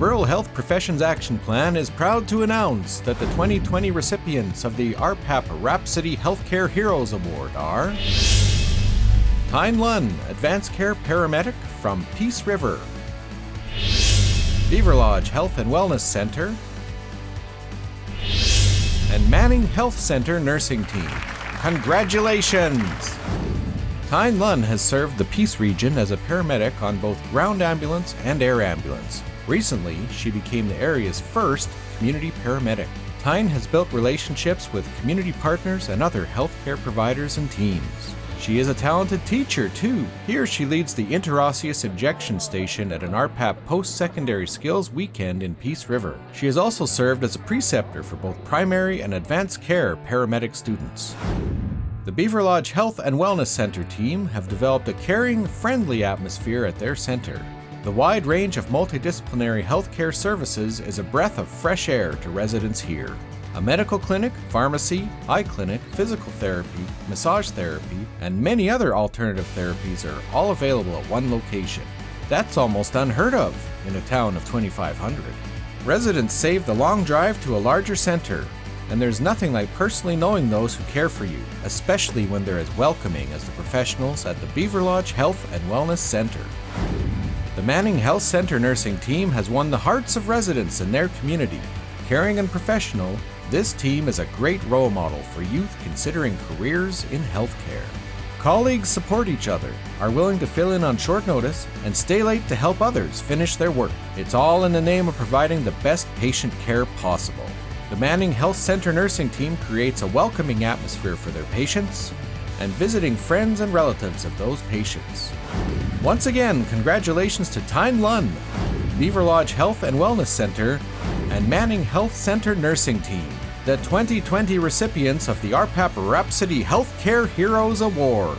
Rural Health Professions Action Plan is proud to announce that the 2020 recipients of the RPAP Rhapsody Healthcare Heroes Award are Tyne Lunn, Advanced Care Paramedic from Peace River, Beaverlodge Health and Wellness Center, and Manning Health Center Nursing Team. Congratulations! Tyne Lunn has served the Peace region as a paramedic on both ground ambulance and air ambulance. Recently, she became the area's first community paramedic. Tyne has built relationships with community partners and other healthcare providers and teams. She is a talented teacher, too. Here she leads the interosseous injection station at an RPAP post-secondary skills weekend in Peace River. She has also served as a preceptor for both primary and advanced care paramedic students. The Beaverlodge Health and Wellness Center team have developed a caring, friendly atmosphere at their center. The wide range of multidisciplinary healthcare services is a breath of fresh air to residents here. A medical clinic, pharmacy, eye clinic, physical therapy, massage therapy, and many other alternative therapies are all available at one location. That's almost unheard of in a town of 2,500. Residents save the long drive to a larger center, and there's nothing like personally knowing those who care for you, especially when they're as welcoming as the professionals at the Beaverlodge Health and Wellness Center. The Manning Health Center nursing team has won the hearts of residents in their community. Caring and professional, this team is a great role model for youth considering careers in healthcare. Colleagues support each other, are willing to fill in on short notice, and stay late to help others finish their work. It's all in the name of providing the best patient care possible. The Manning Health Center nursing team creates a welcoming atmosphere for their patients and visiting friends and relatives of those patients. Once again, congratulations to Tyne Lunn, Beaverlodge Health and Wellness Center, and Manning Health Center Nursing Team, the 2020 recipients of the RPAP Rhapsody Healthcare Heroes Award.